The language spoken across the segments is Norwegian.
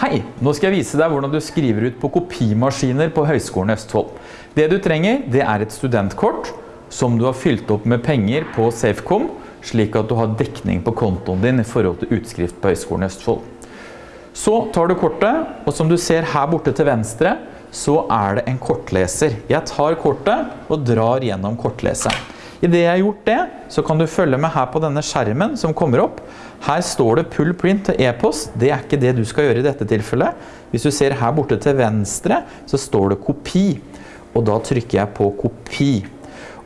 Hei, nå skal jeg vise deg hvordan du skriver ut på kopimaskiner på Høgskolen Østfold. Det du trenger, det er et studentkort som du har fylt opp med penger på Safecom, slik at du har dekning på kontoen din i forhold til utskrift på Høgskolen Østfold. Så tar du kortet, og som du ser her borte til venstre, så er det en kortleser. Jeg tar kortet og drar gjennom kortleseren. I det jeg har gjort det, så kan du følge med her på denne skjermen som kommer opp. Her står det pull print til e-post. Det er ikke det du skal gjøre i dette tilfellet. Hvis du ser her borte til venstre, så står det kopi. Og da trykker jeg på kopi.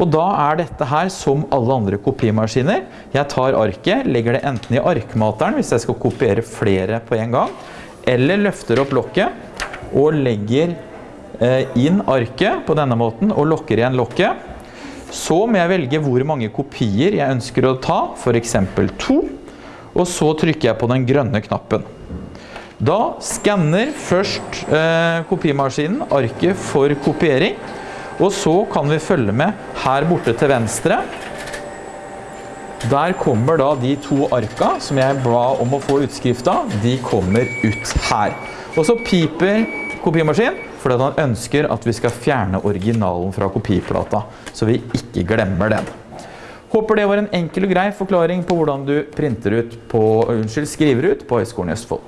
Og da er dette her som alle andre kopimaskiner. Jeg tar arket, legger det enten i arkmateren hvis jeg skal kopiere flere på en gang, eller løfter opp lokket og legger eh, inn arket på denne måten og lokker igjen lokket. Så må jeg velge hvor mange kopier jeg ønsker å ta, for eksempel to. Og så trykker jeg på den grønne knappen. Da skanner først eh, kopimaskinen arket for kopiering. Og så kan vi følge med her borte til venstre. Der kommer da de to arka som jeg ba om å få utskrift av. De kommer ut her. Og så piper kopimaskin fordi han ønsker at vi skal fjerne originalen fra kopiplata, så vi ikke glemmer den. Håper det var en enkel og grei forklaring på hvordan du printer ut på, unnskyld, skriver ut på Høgskolen i Østfold.